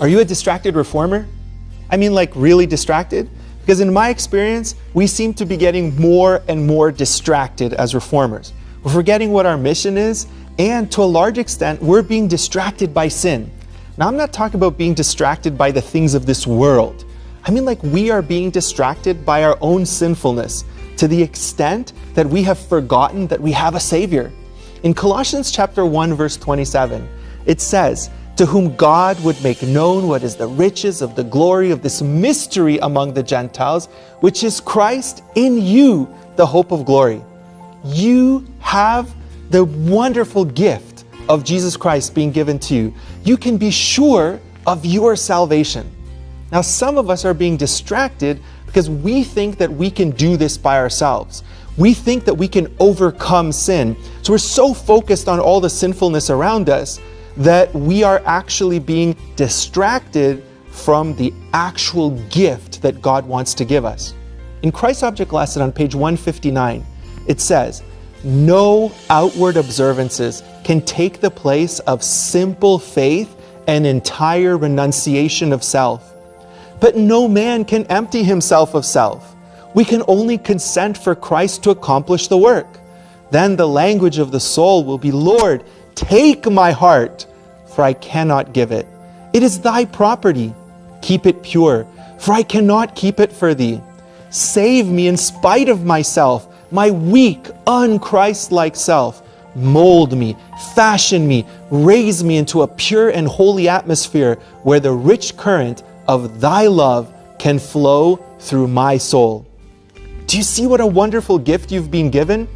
Are you a distracted reformer? I mean, like really distracted? Because in my experience, we seem to be getting more and more distracted as reformers. We're forgetting what our mission is, and to a large extent, we're being distracted by sin. Now, I'm not talking about being distracted by the things of this world. I mean, like we are being distracted by our own sinfulness to the extent that we have forgotten that we have a Savior. In Colossians chapter 1, verse 27, it says, to whom God would make known what is the riches of the glory of this mystery among the Gentiles, which is Christ in you, the hope of glory. You have the wonderful gift of Jesus Christ being given to you. You can be sure of your salvation. Now, some of us are being distracted because we think that we can do this by ourselves. We think that we can overcome sin. So we're so focused on all the sinfulness around us that we are actually being distracted from the actual gift that God wants to give us. In Christ's Object Lesson on page 159, it says, No outward observances can take the place of simple faith and entire renunciation of self. But no man can empty himself of self. We can only consent for Christ to accomplish the work. Then the language of the soul will be, Lord, take my heart for I cannot give it. It is thy property. Keep it pure, for I cannot keep it for thee. Save me in spite of myself, my weak, unchristlike self. Mold me, fashion me, raise me into a pure and holy atmosphere where the rich current of thy love can flow through my soul. Do you see what a wonderful gift you've been given?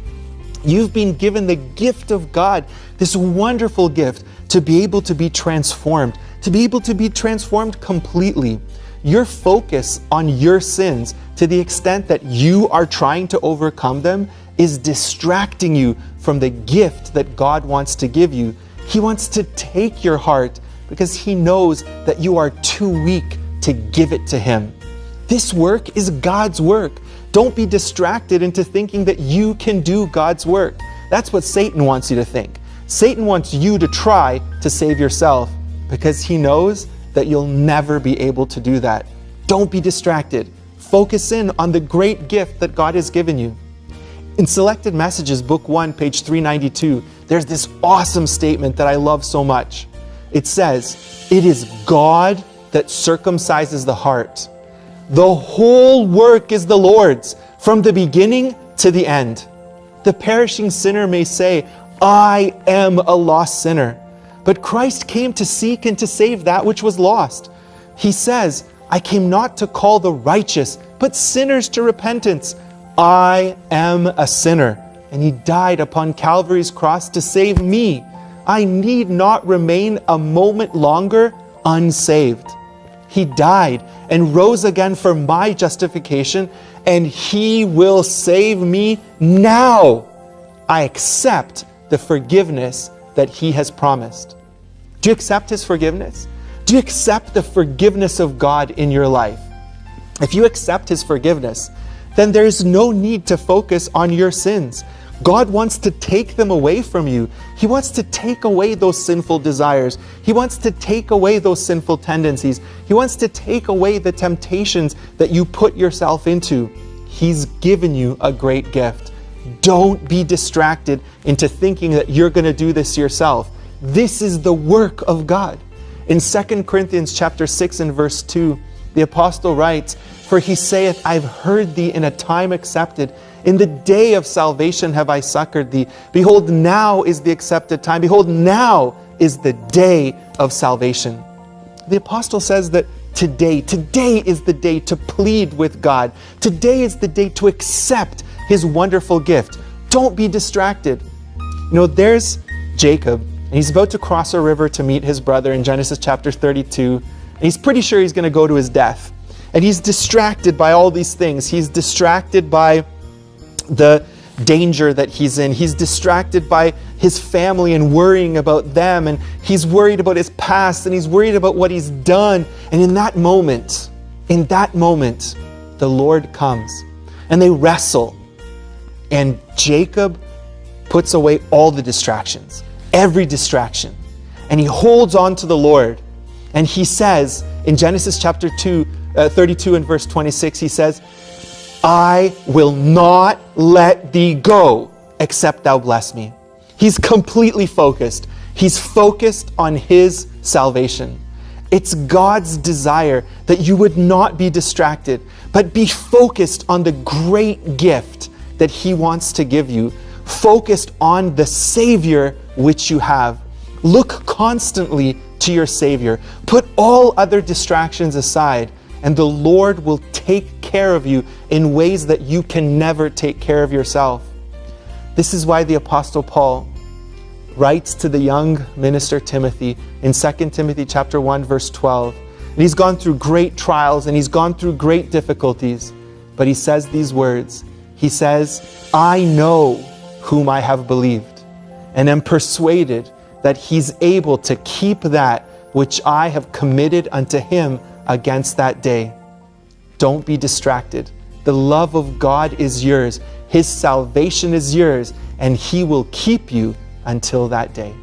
You've been given the gift of God, this wonderful gift to be able to be transformed, to be able to be transformed completely. Your focus on your sins to the extent that you are trying to overcome them is distracting you from the gift that God wants to give you. He wants to take your heart because He knows that you are too weak to give it to Him. This work is God's work. Don't be distracted into thinking that you can do God's work. That's what Satan wants you to think. Satan wants you to try to save yourself because he knows that you'll never be able to do that. Don't be distracted. Focus in on the great gift that God has given you. In Selected Messages, Book 1, page 392, there's this awesome statement that I love so much. It says, It is God that circumcises the heart. The whole work is the Lord's, from the beginning to the end. The perishing sinner may say, I am a lost sinner. But Christ came to seek and to save that which was lost. He says, I came not to call the righteous, but sinners to repentance. I am a sinner. And he died upon Calvary's cross to save me. I need not remain a moment longer unsaved. He died and rose again for my justification, and he will save me now. I accept the forgiveness that He has promised. Do you accept His forgiveness? Do you accept the forgiveness of God in your life? If you accept His forgiveness, then there is no need to focus on your sins. God wants to take them away from you. He wants to take away those sinful desires. He wants to take away those sinful tendencies. He wants to take away the temptations that you put yourself into. He's given you a great gift. Don't be distracted into thinking that you're going to do this yourself. This is the work of God. In 2 Corinthians chapter 6 and verse 2, the apostle writes, For he saith, I've heard thee in a time accepted. In the day of salvation have I succored thee. Behold, now is the accepted time. Behold, now is the day of salvation. The apostle says that today, today is the day to plead with God. Today is the day to accept his wonderful gift. Don't be distracted. You know, there's Jacob, and he's about to cross a river to meet his brother in Genesis chapter 32. He's pretty sure he's going to go to his death. And he's distracted by all these things. He's distracted by the danger that he's in. He's distracted by his family and worrying about them. And he's worried about his past and he's worried about what he's done. And in that moment, in that moment, the Lord comes and they wrestle. And Jacob puts away all the distractions, every distraction, and he holds on to the Lord. And he says in Genesis chapter 2, uh, 32 and verse 26, he says, I will not let thee go except thou bless me. He's completely focused. He's focused on his salvation. It's God's desire that you would not be distracted, but be focused on the great gift that He wants to give you, focused on the Savior which you have. Look constantly to your Savior. Put all other distractions aside, and the Lord will take care of you in ways that you can never take care of yourself. This is why the Apostle Paul writes to the young minister Timothy in 2 Timothy chapter 1 verse 12. And he's gone through great trials and he's gone through great difficulties, but he says these words. He says, "I know whom I have believed, and am persuaded that he's able to keep that which I have committed unto him against that day." Don't be distracted. The love of God is yours. His salvation is yours, and he will keep you until that day.